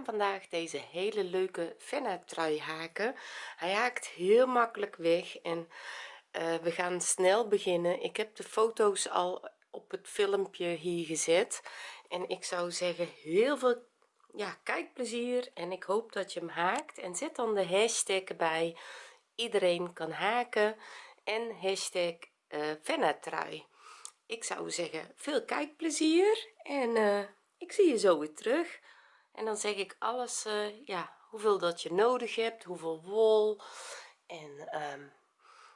vandaag deze hele leuke fenna trui haken. Hij haakt heel makkelijk weg en uh, we gaan snel beginnen. Ik heb de foto's al op het filmpje hier gezet en ik zou zeggen heel veel ja kijkplezier en ik hoop dat je hem haakt. En zet dan de hashtag bij iedereen kan haken en hashtag uh, ik zou zeggen veel kijkplezier en uh, ik zie je zo weer terug en dan zeg ik alles uh, ja hoeveel dat je nodig hebt hoeveel wol. En um,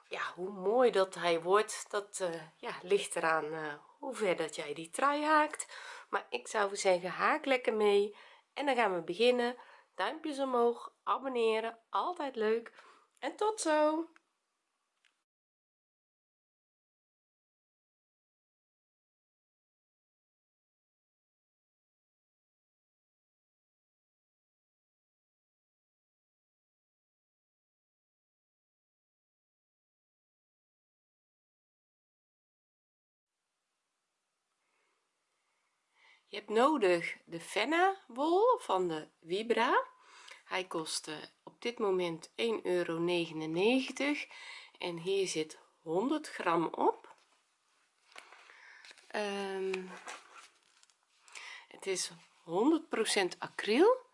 ja hoe mooi dat hij wordt dat uh, ja ligt eraan hoe ver dat jij die trui haakt. Maar ik zou zeggen haak lekker mee. En dan gaan we beginnen. Duimpjes omhoog abonneren altijd leuk. En tot zo je hebt nodig de fenna wol van de vibra. Hij kost op dit moment 1,99 euro en hier zit 100 gram op. Um, het is 100% acryl.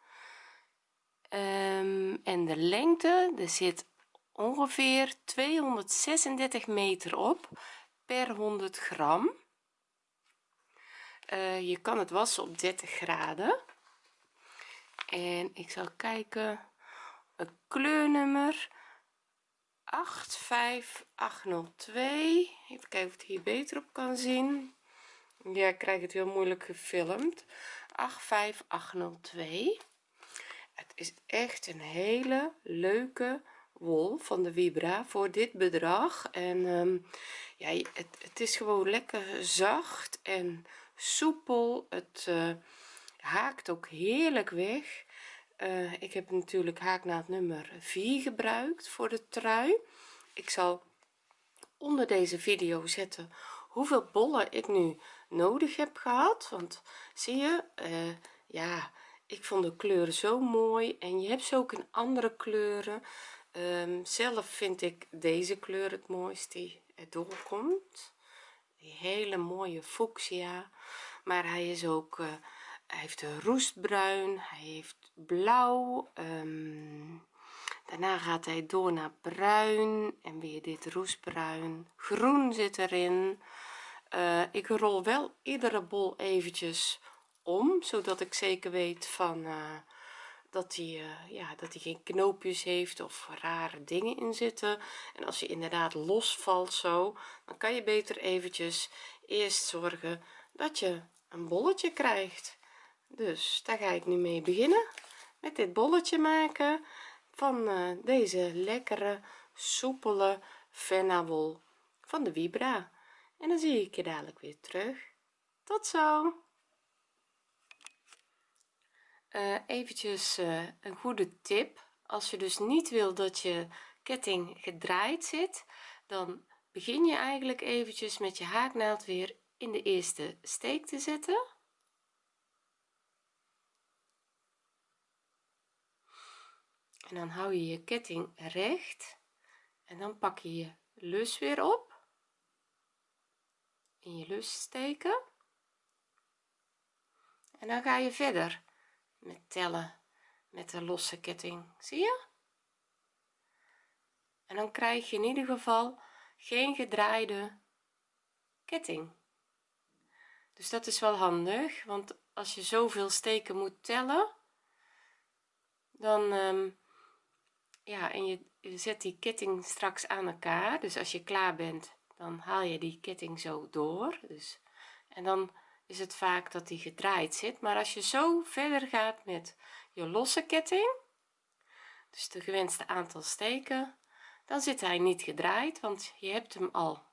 Um, en de lengte er zit ongeveer 236 meter op per 100 gram uh, je kan het wassen op 30 graden. En ik zal kijken het kleurnummer 85802 even kijken of het hier beter op kan zien. Ja ik krijg het heel moeilijk gefilmd. 85802 het is echt een hele leuke wol van de vibra voor dit bedrag. En um, ja het, het, is gewoon lekker zacht en soepel. Het uh, haakt ook heerlijk weg. Uh, ik heb natuurlijk haaknaald nummer 4 gebruikt voor de trui. Ik zal onder deze video zetten hoeveel bollen ik nu nodig heb gehad. Want zie je uh, ja ik vond de kleuren zo mooi. En je hebt ze ook in andere kleuren. Um, zelf vind ik deze kleur het mooist die er doorkomt die hele mooie fuchsia. Maar hij is ook hij heeft roestbruin hij heeft blauw um, daarna gaat hij door naar bruin en weer dit roestbruin. Groen zit erin. Uh, ik rol wel iedere bol eventjes om zodat ik zeker weet van uh, dat hij uh, ja dat hij geen knoopjes heeft of rare dingen in zitten. En als je inderdaad losvalt zo dan kan je beter eventjes eerst zorgen dat je een bolletje krijgt. Dus daar ga ik nu mee beginnen met dit bolletje maken van uh, deze lekkere soepele wol van de vibra. En dan zie ik je dadelijk weer terug. Tot zo uh, eventjes uh, een goede tip. Als je dus niet wil dat je ketting gedraaid zit dan begin je eigenlijk eventjes met je haaknaald weer in de eerste steek te zetten. En dan hou je je ketting recht en dan pak je je lus weer op. In je lus steken. En dan ga je verder met tellen met de losse ketting. Zie je? En dan krijg je in ieder geval geen gedraaide ketting. Dus dat is wel handig want als je zoveel steken moet tellen dan um, ja en je, je zet die ketting straks aan elkaar. Dus als je klaar bent dan haal je die ketting zo door. Dus en dan is het vaak dat die gedraaid zit. Maar als je zo verder gaat met je losse ketting dus de gewenste aantal steken dan zit hij niet gedraaid want je hebt hem al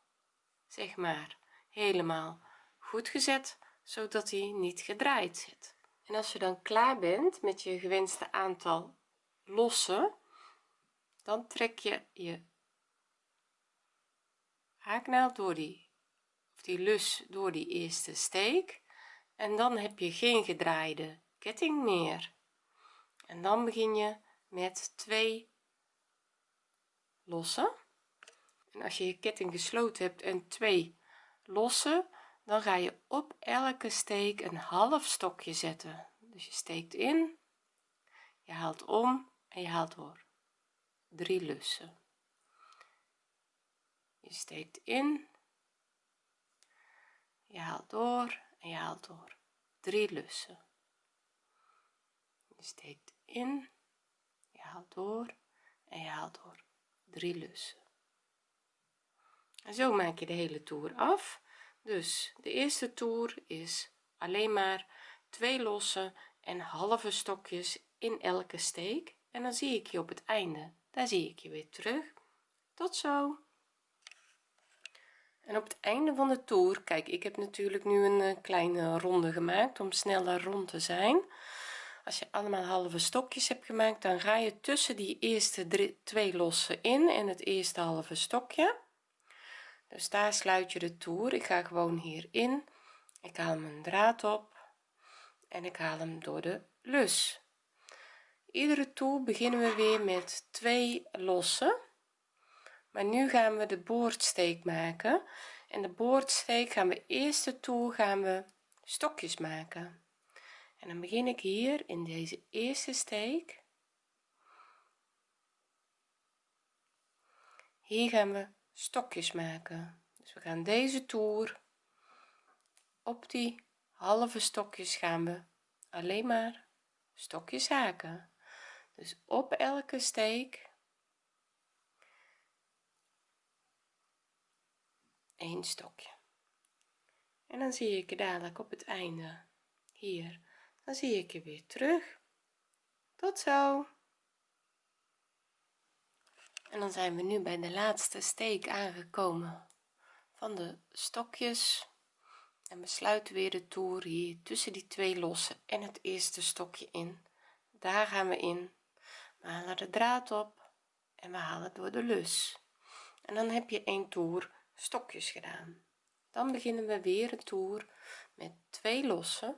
zeg maar helemaal goed gezet zodat hij niet gedraaid zit. En als je dan klaar bent met je gewenste aantal losse dan trek je je haaknaald door die die lus door die eerste steek. En dan heb je geen gedraaide ketting meer. En dan begin je met twee losse en als je je ketting gesloten hebt en twee losse dan ga je op elke steek een half stokje zetten. Dus je steekt in je haalt om en je haalt door. Drie lussen. Je steekt in je haalt door en je haalt door. Drie lussen. Je steekt in je haalt door en je haalt door. Drie lussen. En zo maak je de hele toer af. Dus de eerste toer is alleen maar twee losse en halve stokjes in elke steek. En dan zie ik je op het einde. Daar zie ik je weer terug. Tot zo en op het einde van de toer kijk ik heb natuurlijk nu een eh, kleine ronde gemaakt om sneller rond te zijn. Als je allemaal halve stokjes hebt gemaakt dan ga je tussen die eerste drie, twee losse in en het eerste halve stokje. Dus daar sluit je de toer. Ik ga gewoon hierin ik haal mijn draad op en ik haal hem door de lus. Iedere toer beginnen we weer met twee losse maar nu gaan we de boordsteek maken. En de boordsteek gaan we eerste toer gaan we stokjes maken. En dan begin ik hier in deze eerste steek. Hier gaan we stokjes maken. Dus we gaan deze toer op die halve stokjes gaan we alleen maar stokjes haken. Dus op elke steek een stokje. En dan zie ik je dadelijk op het einde. Hier. Dan zie ik je weer terug. Tot zo. En dan zijn we nu bij de laatste steek aangekomen van de stokjes. En we sluiten weer de toer hier tussen die twee losse en het eerste stokje in. Daar gaan we in. We halen de draad op en we halen door de lus. En dan heb je een toer stokjes gedaan. Dan beginnen we weer een toer met twee losse.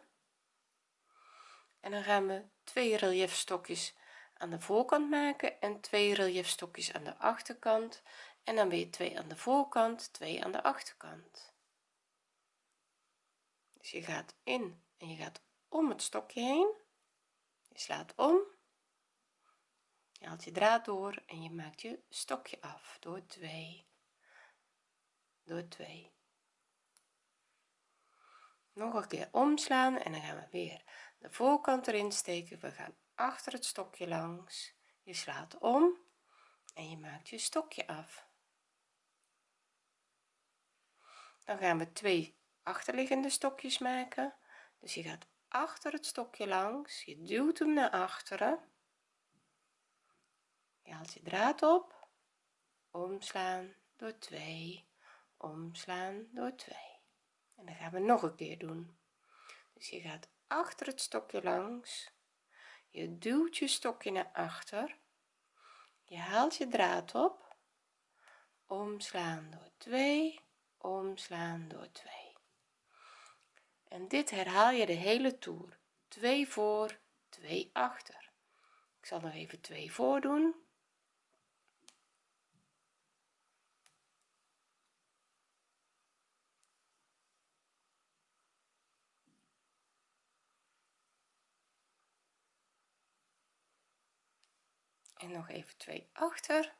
En dan gaan we twee relief stokjes aan de voorkant maken en twee relief stokjes aan de achterkant. En dan weer twee aan de voorkant twee aan de achterkant. Dus je gaat in en je gaat om het stokje heen. Je slaat om je haalt je draad door en je maakt je stokje af door 2 door 2 nog een keer omslaan en dan gaan we weer de voorkant erin steken. We gaan achter het stokje langs. Je slaat om en je maakt je stokje af. Dan gaan we twee achterliggende stokjes maken. Dus je gaat achter het stokje langs. Je duwt hem naar achteren. Je haalt je draad op. Omslaan door 2 omslaan door 2 en dan gaan we nog een keer doen. Dus je gaat achter het stokje langs. Je duwt je stokje naar achter. Je haalt je draad op. Omslaan door 2 omslaan door 2 en dit herhaal je de hele toer. 2 voor 2 achter. Ik zal nog even 2 voor doen en nog even twee achter.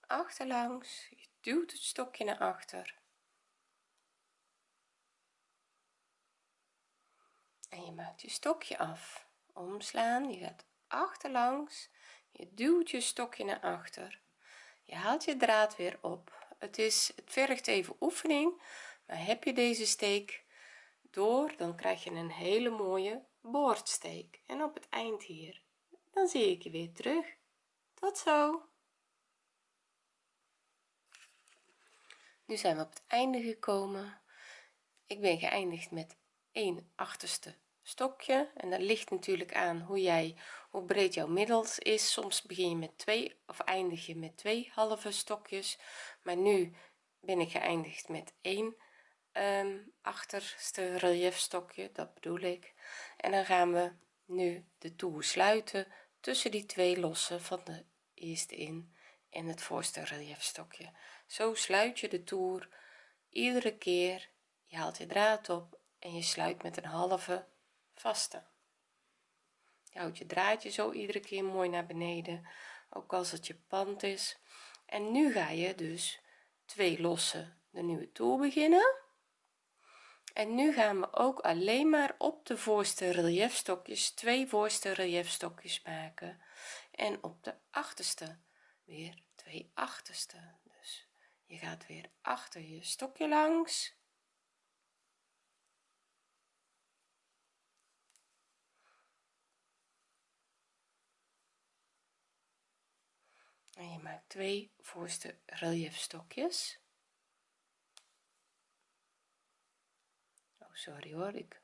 Achterlangs. Je duwt het stokje naar achter. En je maakt je stokje af. Omslaan. Je gaat achterlangs. Je duwt je stokje naar achter. Je haalt je draad weer op. Het is het vergt even oefening. Maar heb je deze steek door dan krijg je een hele mooie boordsteek. En op het eind hier dan zie ik je weer terug. Tot zo. Nu zijn we op het einde gekomen. Ik ben geëindigd met 1 achterste stokje. En dat ligt natuurlijk aan hoe jij hoe breed jouw middels is. Soms begin je met twee of eindig je met twee halve stokjes. Maar nu ben ik geëindigd met 1 um, achterste reliefstokje dat bedoel ik. En dan gaan we nu de toer sluiten tussen die twee lossen van de eerste in en het voorste reliefstokje zo sluit je de toer iedere keer je haalt je draad op en je sluit met een halve vaste. Je houdt je draadje zo iedere keer mooi naar beneden ook als het je pand is. En nu ga je dus twee lossen de nieuwe toer beginnen en nu gaan we ook alleen maar op de voorste reliefstokjes twee voorste reliefstokjes maken. En op de achterste weer twee achterste. Dus je gaat weer achter je stokje langs. En je maakt twee voorste reliefstokjes sorry hoor ik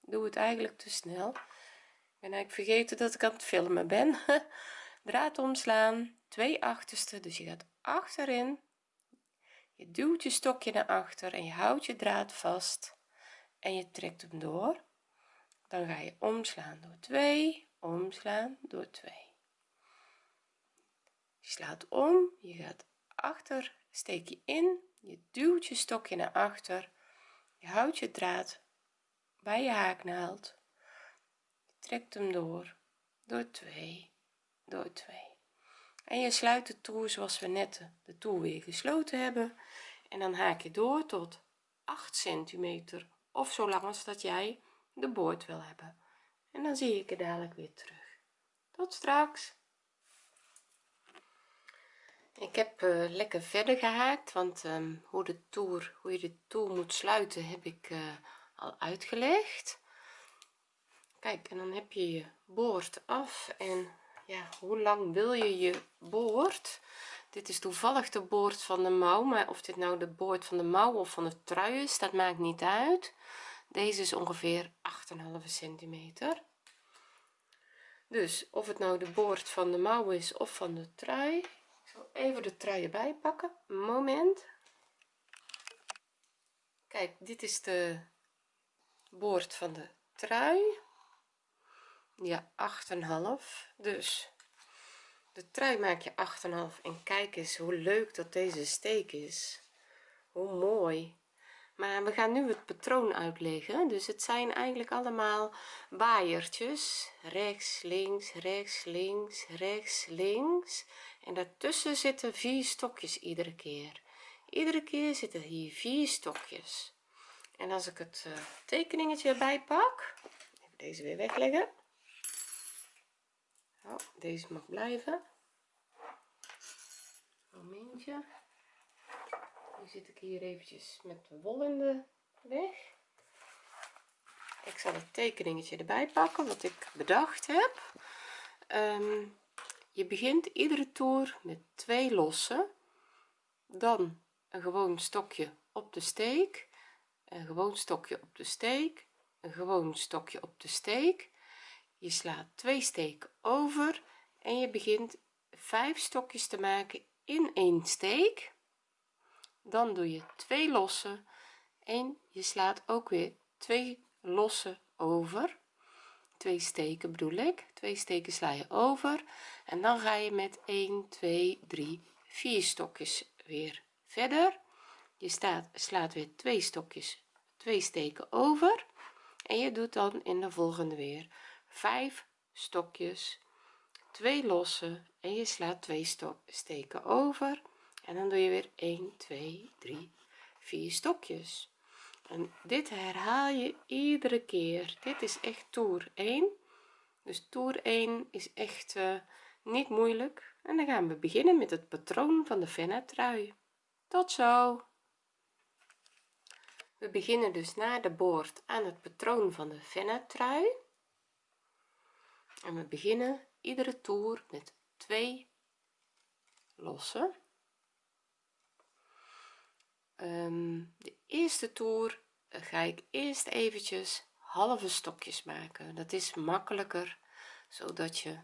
doe het eigenlijk te snel. Ik ben eigenlijk vergeten dat ik aan het filmen ben. Draad omslaan twee achterste dus je gaat achterin. Je duwt je stokje naar achter en je houdt je draad vast en je trekt hem door. Dan ga je omslaan door 2 omslaan door 2 je slaat om je gaat achter steek je in je duwt je stokje naar achter je houdt je draad bij je haaknaald je trekt hem door door 2 door 2 en je sluit de toer zoals we net de toer weer gesloten hebben. En dan haak je door tot 8 centimeter of zo lang als dat jij de boord wil hebben. En dan zie ik je dadelijk weer terug. Tot straks ik heb uh, lekker verder gehaakt want um, hoe de toer hoe je de toer moet sluiten heb ik uh, al uitgelegd. Kijk en dan heb je je boord af en ja hoe lang wil je je boord? Dit is toevallig de boord van de mouw maar of dit nou de boord van de mouw of van de trui is dat maakt niet uit. Deze is ongeveer 8,5 centimeter. Dus of het nou de boord van de mouw is of van de trui even de trui erbij pakken moment. Kijk dit is de boord van de trui. Ja 8,5 dus de trui maak je 8,5 en kijk eens hoe leuk dat deze steek is. Hoe mooi. Maar we gaan nu het patroon uitleggen. Dus het zijn eigenlijk allemaal waaiertjes. Rechts links rechts links rechts links en daartussen zitten vier stokjes iedere keer. Iedere keer zitten hier vier stokjes. En als ik het uh, tekeningetje erbij pak even deze weer wegleggen. Oh, deze mag blijven. Momentje. Nu zit ik hier eventjes met de wol in de weg. Ik zal het tekeningetje erbij pakken wat ik bedacht heb. Um, je begint iedere toer met twee lossen dan een gewoon stokje op de steek een gewoon stokje op de steek een gewoon stokje op de steek. Je slaat twee steken over en je begint vijf stokjes te maken in één steek. Dan doe je twee lossen en je slaat ook weer twee lossen over twee steken bedoel ik. Twee steken sla je over en dan ga je met 1 2 3 4 stokjes weer verder. Je staat slaat weer twee stokjes twee steken over en je doet dan in de volgende weer 5 stokjes twee lossen en je slaat twee steken over en dan doe je weer 1 2 3 4 stokjes en dit herhaal je iedere keer. Dit is echt toer 1 dus toer 1 is echt uh, niet moeilijk. En dan gaan we beginnen met het patroon van de fenne trui tot zo. We beginnen dus na de boord aan het patroon van de fenne trui en we beginnen iedere toer met twee lossen um, de eerste toer ga ik eerst eventjes halve stokjes maken. Dat is makkelijker zodat je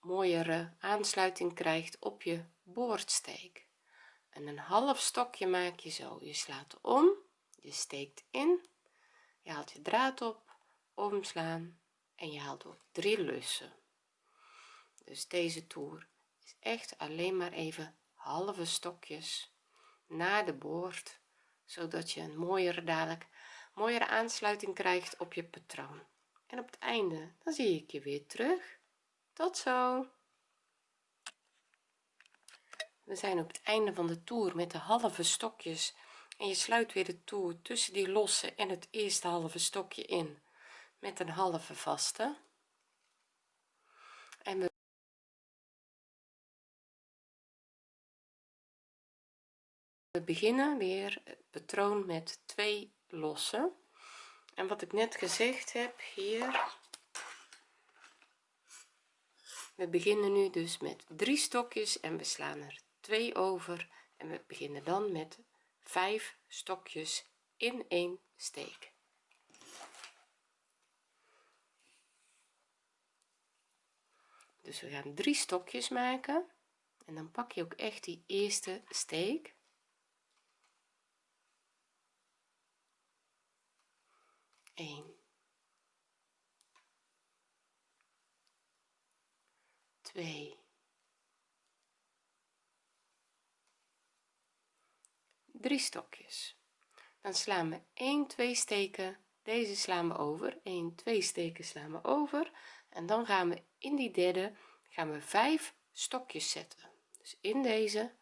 mooiere aansluiting krijgt op je boordsteek. En een half stokje maak je zo. Je slaat om je steekt in je haalt je draad op omslaan en je haalt ook drie lussen. Dus deze toer is echt alleen maar even halve stokjes naar de boord zodat je een mooiere dadelijk mooiere aansluiting krijgt op je patroon. En op het einde dan zie ik je weer terug. Tot zo. We zijn op het einde van de toer met de halve stokjes. En je sluit weer de toer tussen die losse en het eerste halve stokje in. Met een halve vaste en we we beginnen weer het patroon met twee losse en wat ik net gezegd heb hier we beginnen nu dus met drie stokjes en we slaan er twee over. En we beginnen dan met vijf stokjes in één steek. Dus we gaan drie stokjes maken. En dan pak je ook echt die eerste steek 1 2 3 stokjes. Dan slaan we 1 2 steken. Deze slaan we over. 1 2 steken slaan we over. En dan gaan we in die derde gaan we 5 stokjes zetten. Dus in deze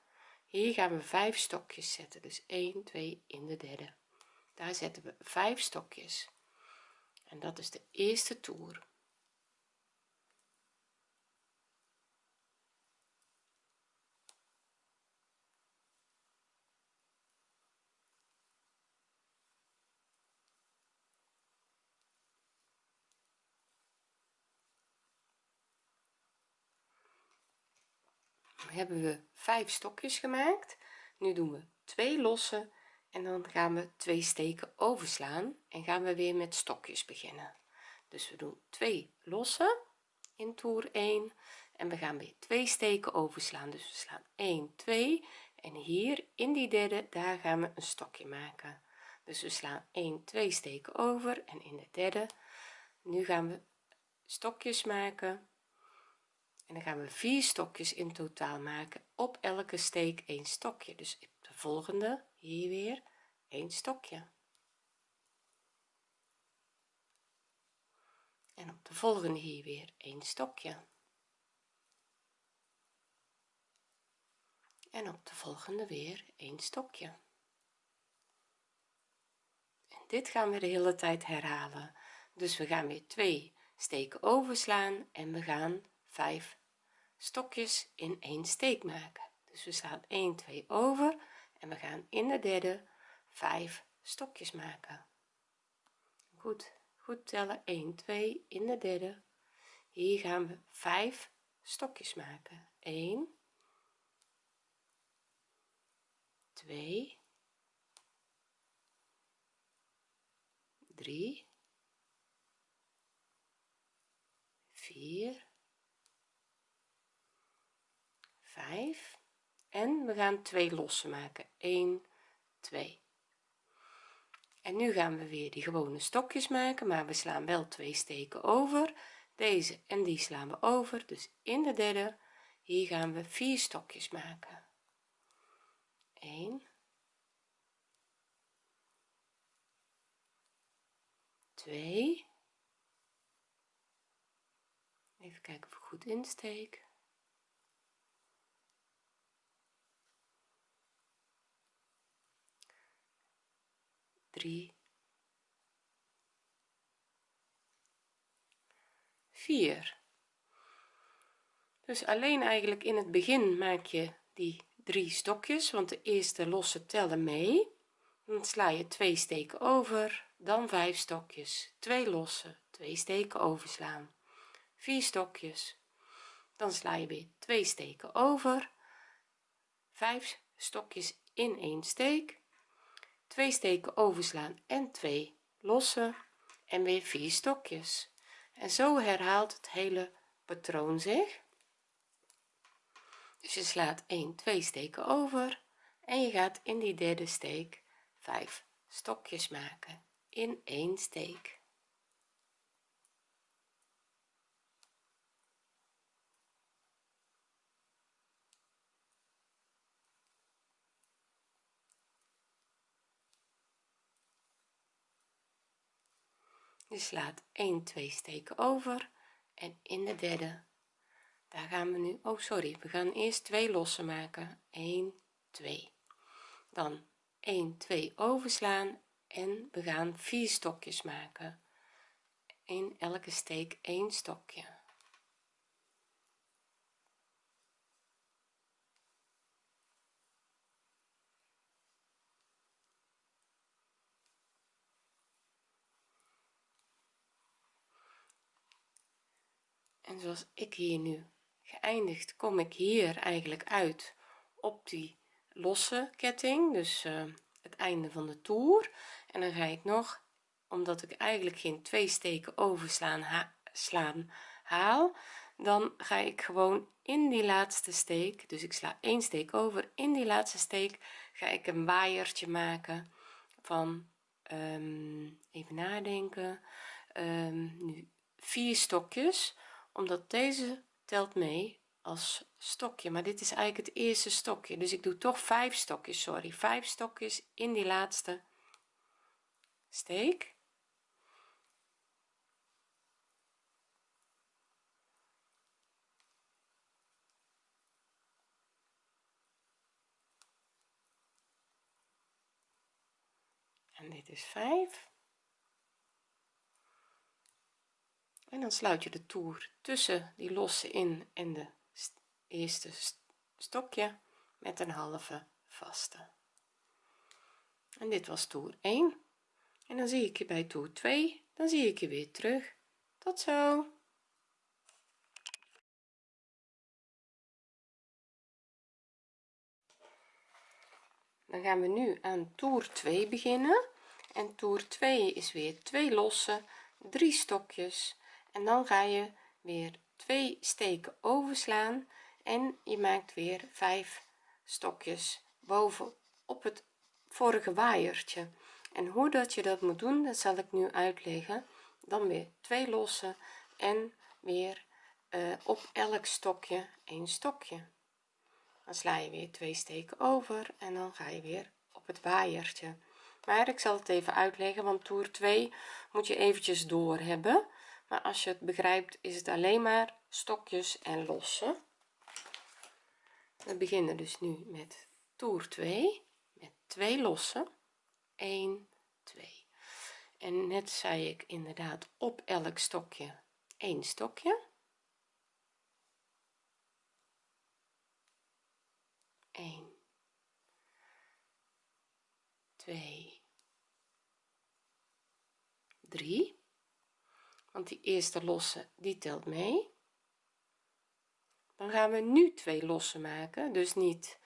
hier gaan we 5 stokjes zetten. Dus 1 2 in de derde. Daar zetten we 5 stokjes en dat is de eerste toer. Hebben we vijf stokjes gemaakt. Nu doen we twee losse en dan gaan we twee steken overslaan en gaan we weer met stokjes beginnen. Dus we doen twee losse in toer 1 en we gaan weer twee steken overslaan. Dus we slaan 1 2 en hier in die derde daar gaan we een stokje maken. Dus we slaan 1 2 steken over en in de derde. Nu gaan we stokjes maken en dan gaan we vier stokjes in totaal maken op elke steek een stokje. Dus de volgende hier weer een stokje. En op de volgende hier weer een stokje. En op de volgende weer een stokje. En dit gaan we de hele tijd herhalen. Dus we gaan weer twee steken overslaan en we gaan 5 stokjes in één steek maken. Dus we slaan 1 2 over en we gaan in de derde 5 stokjes maken. Goed goed tellen. 1 2 in de derde. Hier gaan we 5 stokjes maken. 1 2 3 4 5 en we gaan twee losse maken. 1 2 en nu gaan we weer die gewone stokjes maken maar we slaan wel twee steken over. Deze en die slaan we over. Dus in de derde hier gaan we vier stokjes maken. 1 2 even kijken of ik goed insteek 3 4 dus alleen eigenlijk in het begin maak je die drie stokjes want de eerste losse tellen mee. Dan sla je twee steken over dan vijf stokjes. Twee losse twee steken overslaan. Vier stokjes. Dan sla je weer twee steken over. Vijf stokjes in één steek twee steken overslaan en twee losse en weer vier stokjes. En zo herhaalt het hele patroon zich. Dus je slaat 1 2 steken over en je gaat in die derde steek 5 stokjes maken in één steek je slaat 1 2 steken over en in de derde. Daar gaan we nu oh sorry we gaan eerst twee losse maken. 1 2 dan 1 2 overslaan en we gaan vier stokjes maken. In elke steek 1 stokje en zoals ik hier nu geëindigd kom ik hier eigenlijk uit op die losse ketting dus uh, het einde van de toer. En dan ga ik nog omdat ik eigenlijk geen twee steken overslaan ha slaan haal dan ga ik gewoon in die laatste steek dus ik sla één steek over in die laatste steek ga ik een waaiertje maken van um, even nadenken um, nu vier stokjes omdat deze telt mee als stokje. Maar dit is eigenlijk het eerste stokje. Dus ik doe toch vijf stokjes sorry. Vijf stokjes in die laatste steek. En dit is 5 en dan sluit je de toer tussen die losse in en de eerste stokje met een halve vaste. En dit was toer 1 en dan zie ik je bij toer 2 dan zie ik je weer terug. Tot zo. Dan gaan we nu aan toer 2 beginnen. En toer 2 is weer twee losse drie stokjes en dan ga je weer twee steken overslaan en je maakt weer vijf stokjes boven op het vorige waaiertje. En hoe dat je dat moet doen dat zal ik nu uitleggen. Dan weer twee lossen en weer uh, op elk stokje een stokje. Dan sla je weer twee steken over en dan ga je weer op het waaiertje. Maar ik zal het even uitleggen want toer 2 moet je eventjes door hebben als je het begrijpt is het alleen maar stokjes en lossen. We beginnen dus nu met toer 2 met twee lossen. 1 2 en net zei ik inderdaad op elk stokje een stokje. 1 2 3 want die eerste losse die telt mee. Dan gaan we nu twee lossen maken. Dus niet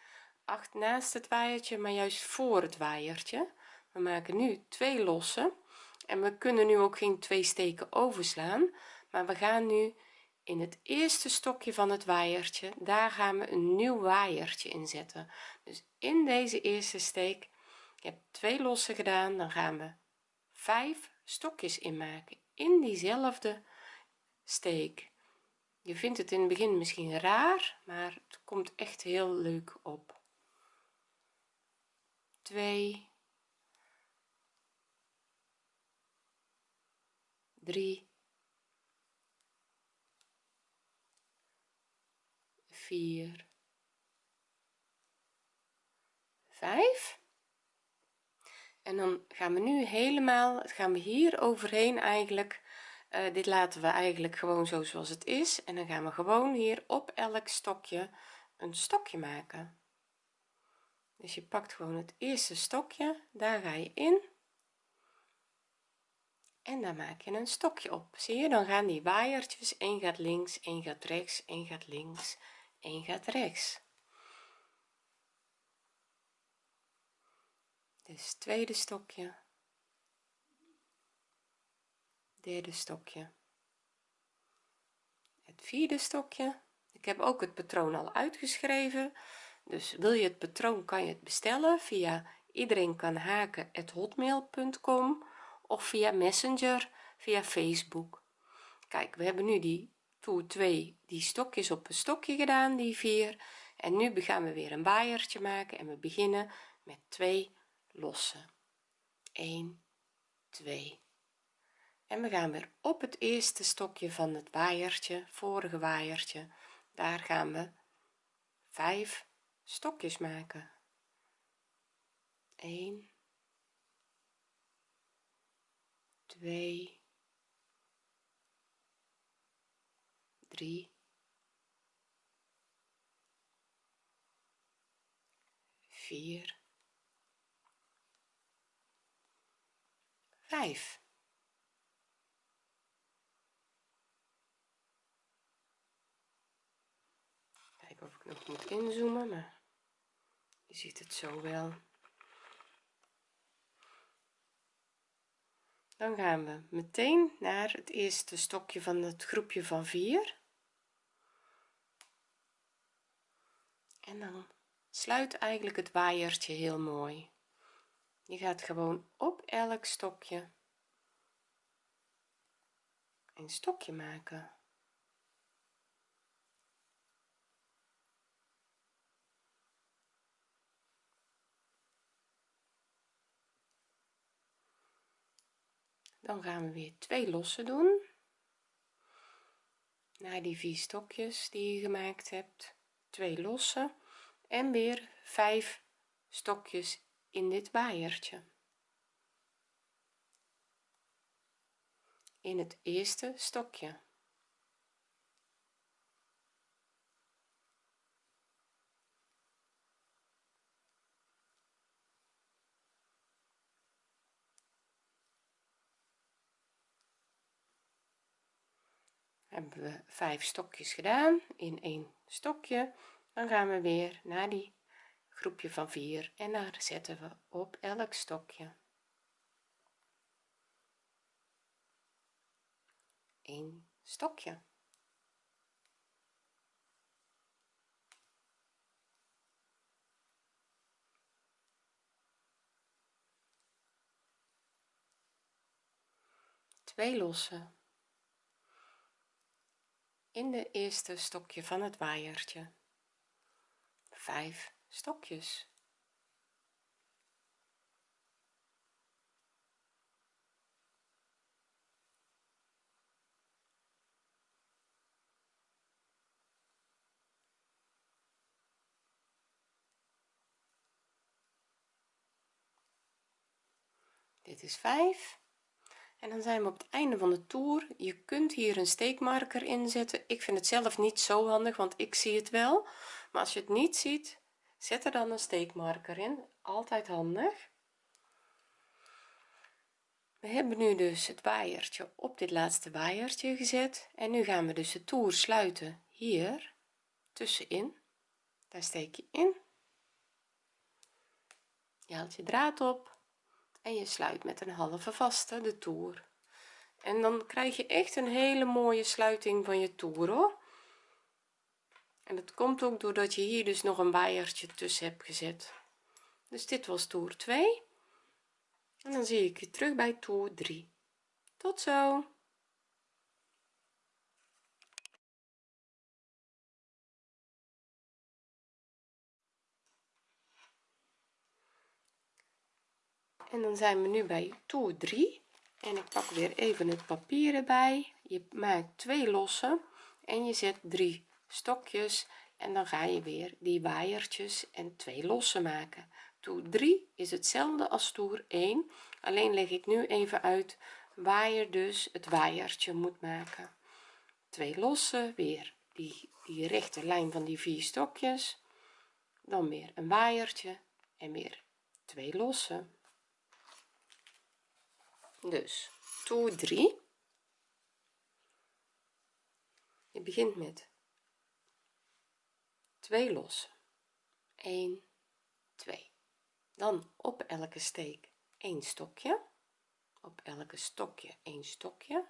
acht naast het waaiertje maar juist voor het waaiertje. We maken nu twee lossen. En we kunnen nu ook geen twee steken overslaan. Maar we gaan nu in het eerste stokje van het waaiertje daar gaan we een nieuw waaiertje inzetten dus in deze eerste steek ik heb twee lossen gedaan dan gaan we vijf stokjes inmaken in diezelfde steek. Je vindt het in het begin misschien raar maar het komt echt heel leuk op. 2 3 4 5 en dan gaan we nu helemaal gaan we hier overheen eigenlijk. Uh, dit laten we eigenlijk gewoon zo zoals het is. En dan gaan we gewoon hier op elk stokje een stokje maken. Dus je pakt gewoon het eerste stokje daar ga je in. En dan maak je een stokje op. Zie je dan gaan die waaiertjes één gaat links één gaat rechts één gaat links één gaat rechts dus tweede stokje. Derde stokje. Het vierde stokje. Ik heb ook het patroon al uitgeschreven. Dus wil je het patroon kan je het bestellen via iedereen kan haken hotmail.com of via messenger via facebook. Kijk we hebben nu die toer 2 die stokjes op een stokje gedaan die vier. En nu gaan we weer een waaiertje maken en we beginnen met twee losse 1 2 en we gaan weer op het eerste stokje van het waaiertje vorige waaiertje. Daar gaan we 5 stokjes maken. 1 2 3 4 5 kijken of ik nog moet inzoomen maar je ziet het zo wel. Dan gaan we meteen naar het eerste stokje van het groepje van 4 en dan sluit eigenlijk het waaiertje heel mooi je gaat gewoon op elk stokje een stokje maken. Dan gaan we weer twee losse doen. Naar die vier stokjes die je gemaakt hebt twee losse en weer vijf stokjes in dit waaiertje in het eerste stokje. Hebben we vijf stokjes gedaan in één stokje. Dan gaan we weer naar die groepje van 4 en daar zetten we op elk stokje. Een stokje. Twee losse. In de eerste stokje van het waaiertje. 5 stokjes. Dit is 5 en dan zijn we op het einde van de toer. Je kunt hier een steekmarker inzetten ik vind het zelf niet zo handig want ik zie het wel. Maar als je het niet ziet zet er dan een steekmarker in. Altijd handig. We hebben nu dus het waaiertje op dit laatste waaiertje gezet. En nu gaan we dus de toer sluiten hier tussenin. Daar steek je in. Je haalt je draad op. En je sluit met een halve vaste de toer. En dan krijg je echt een hele mooie sluiting van je toer hoor en dat komt ook doordat je hier dus nog een waaiertje tussen hebt gezet. Dus dit was toer 2 en dan zie ik je terug bij toer 3 tot zo! En dan zijn we nu bij toer 3 en ik pak weer even het papier erbij. Je maakt twee losse en je zet drie stokjes en dan ga je weer die waaiertjes en twee losse maken. Toer 3 is hetzelfde als toer 1 alleen leg ik nu even uit waar je dus het waaiertje moet maken. Twee losse weer die die rechte lijn van die vier stokjes dan weer een waaiertje en weer twee losse dus toer 3 je begint met 2 lossen. 1 2 dan op elke steek 1 stokje. Op elke stokje 1 stokje.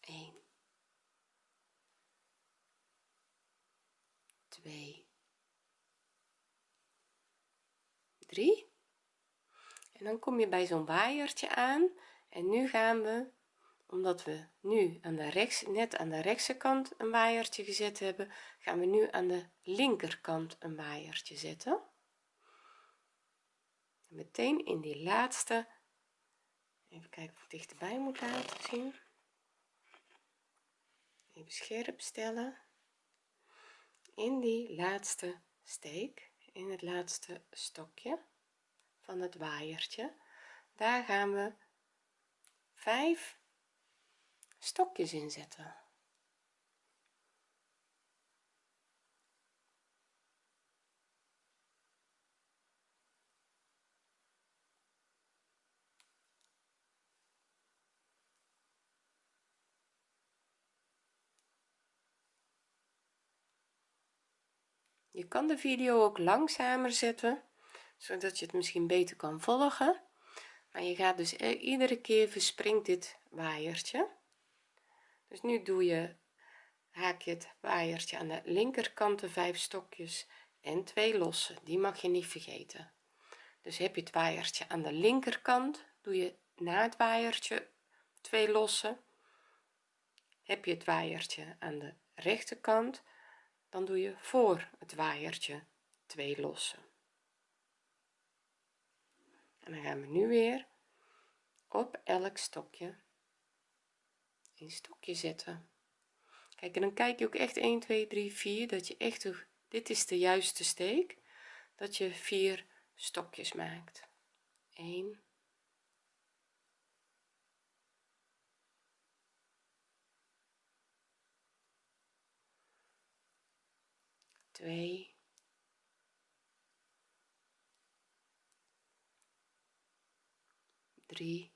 1 2 3 en dan kom je bij zo'n waaiertje aan. En nu gaan we omdat we nu aan de rechts net aan de rechtse kant een waaiertje gezet hebben gaan we nu aan de linkerkant een waaiertje zetten. Meteen in die laatste even kijken of ik dichterbij moet laten zien. Even scherp stellen. In die laatste steek in het laatste stokje van het waaiertje daar gaan we 5 stokjes inzetten. Je kan de video ook langzamer zetten zodat je het misschien beter kan volgen. Maar je gaat dus e- iedere keer verspringt dit waaiertje dus nu doe je haak je het waaiertje aan de linkerkant de vijf stokjes en twee losse. Die mag je niet vergeten. Dus heb je het waaiertje aan de linkerkant doe je na het waaiertje twee losse. Heb je het waaiertje aan de rechterkant dan doe je voor het waaiertje twee losse. En dan gaan we nu weer op elk stokje een stokje zetten. Kijk en dan kijk je ook echt 1 2 3 4 dat je echt dit is de juiste steek dat je vier stokjes maakt. 1 2 3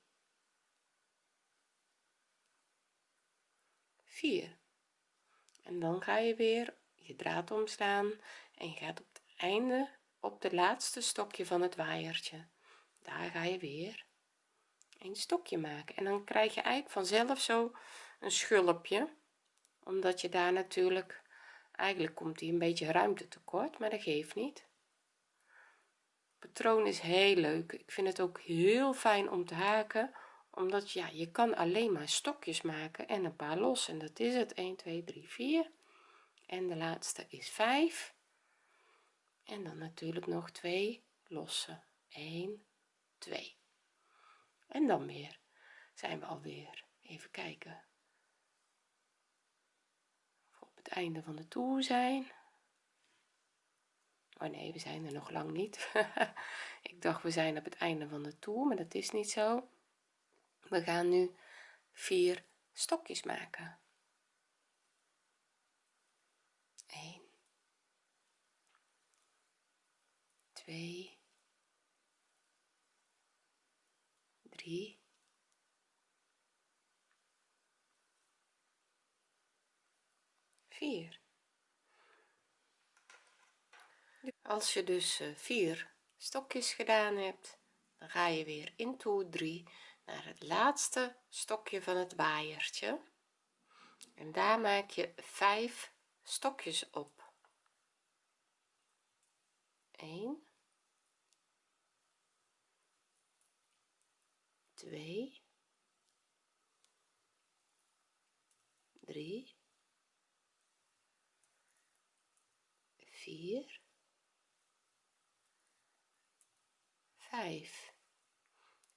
4 en dan ga je weer je draad omslaan en je gaat op het einde op de laatste stokje van het waaiertje. Daar ga je weer een stokje maken. En dan krijg je eigenlijk vanzelf zo een schulpje omdat je daar natuurlijk eigenlijk komt die een beetje ruimte tekort maar dat geeft niet. Patroon is heel leuk. Ik vind het ook heel fijn om te haken omdat ja je kan alleen maar stokjes maken en een paar los. En dat is het. 1 2 3 4 en de laatste is 5 en dan natuurlijk nog twee losse. 1 2 en dan weer zijn we alweer. Even kijken. Op het einde van de toer zijn. Oh nee we zijn er nog lang niet. Ik dacht we zijn op het einde van de toer maar dat is niet zo we gaan nu vier stokjes maken. 1 2 3 4 als je dus eh, vier stokjes gedaan hebt dan ga je weer in toer 3 naar het laatste stokje van het waaiertje. En daar maak je 5 stokjes op. 1 2 3 4 5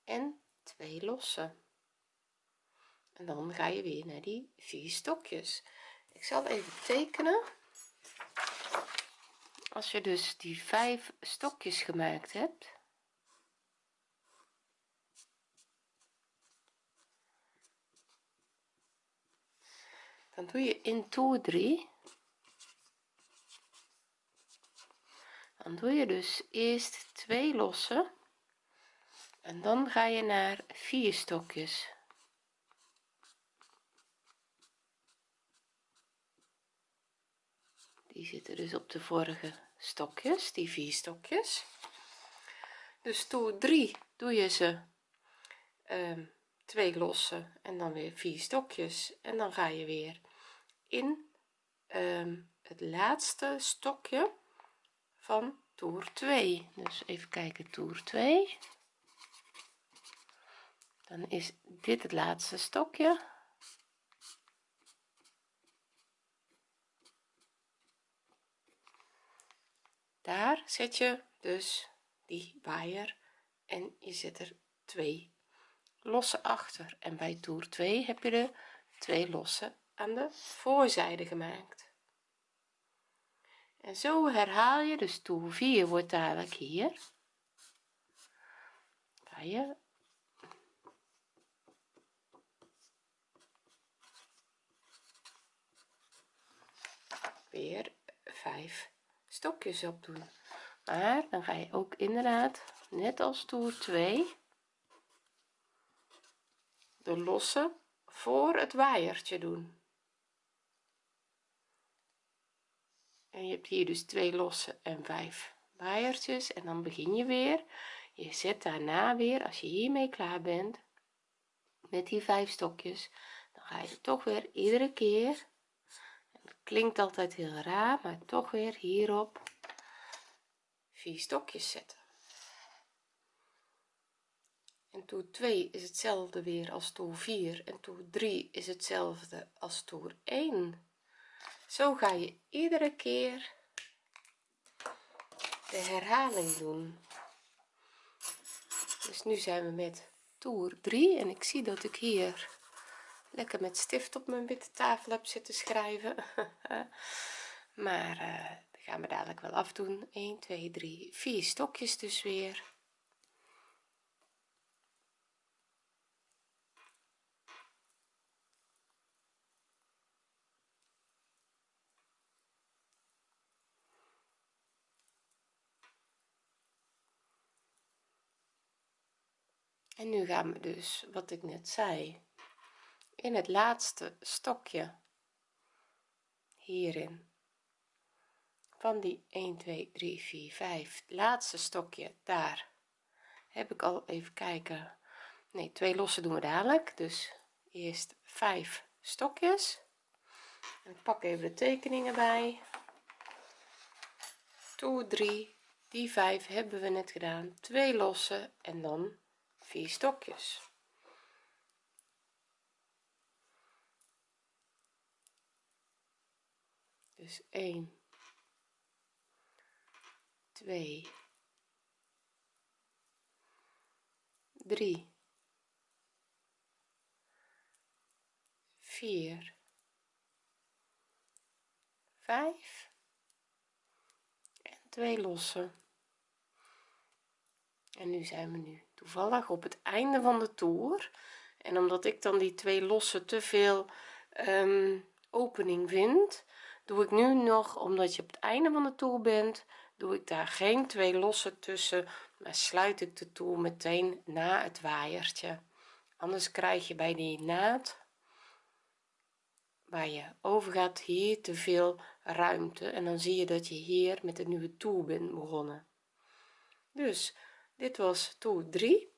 en twee en dan ga je weer naar die vier stokjes. Ik zal even tekenen. Als je dus die vijf stokjes gemaakt hebt. Dan doe je in toer 3 dan doe je dus eerst twee losse en dan ga je naar vier stokjes. Die zitten dus op de vorige stokjes die vier stokjes. Dus toer 3 doe je ze um, twee losse en dan weer vier stokjes. En dan ga je weer in um, het laatste stokje van toer 2 dus even kijken toer 2 dan is dit het laatste stokje. Daar zet je dus die waaier en je zet er twee losse achter. En bij toer 2 heb je de twee losse aan de voorzijde gemaakt. En zo herhaal je dus toer 4 wordt dadelijk hier weer 5 stokjes op doen. Maar dan ga je ook inderdaad net als toer 2 de losse voor het waaiertje doen. En je hebt hier dus twee losse en vijf waaiertjes. En dan begin je weer. Je zet daarna weer als je hiermee klaar bent met die vijf stokjes dan ga je toch weer iedere keer klinkt altijd heel raar maar toch weer hierop. Vier stokjes zetten. En toer 2 is hetzelfde weer als toer 4 en toer 3 is hetzelfde als toer 1 zo ga je iedere keer de herhaling doen. Dus nu zijn we met toer 3 en ik zie dat ik hier lekker met stift op mijn witte tafel heb zitten schrijven. Maar uh, dat gaan we dadelijk wel afdoen. 1 2 3 4 stokjes dus weer. En nu gaan we dus wat ik net zei in het laatste stokje hierin. Van die 1 2 3 4 5 laatste stokje daar. Heb ik al even kijken. Nee twee losse doen we dadelijk. Dus eerst 5 stokjes. En ik pak even de tekeningen bij. Toer 3 die 5 hebben we net gedaan. Twee losse en dan vier stokjes dus 1 2 3 4 5 en twee losse en nu zijn we nu toevallig op het einde van de toer. En omdat ik dan die twee losse te veel um, opening vind doe ik nu nog omdat je op het einde van de toer bent doe ik daar geen twee losse tussen maar sluit ik de toer meteen na het waaiertje. Anders krijg je bij die naad waar je over gaat hier te veel ruimte. En dan zie je dat je hier met een nieuwe toer bent begonnen. Dus dit was toer 3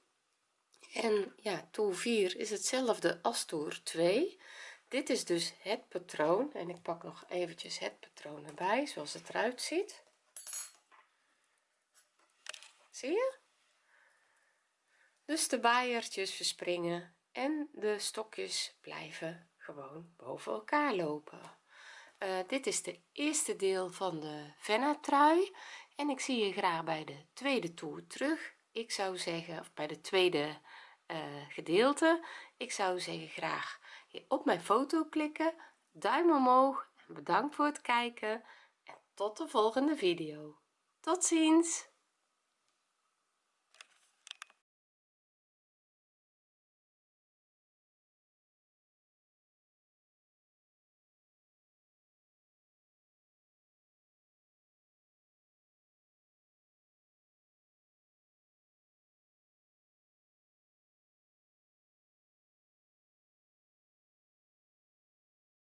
en ja toer 4 is hetzelfde als toer 2 dit is dus het patroon en ik pak nog eventjes het patroon erbij zoals het eruit ziet. Zie je? Dus de waaiertjes verspringen en de stokjes blijven gewoon boven elkaar lopen. Uh, dit is de eerste deel van de venna trui en ik zie je graag bij de tweede toer terug. Ik zou zeggen of bij de tweede uh, gedeelte. Ik zou zeggen graag op mijn foto klikken duim omhoog en bedankt voor het kijken en tot de volgende video. Tot ziens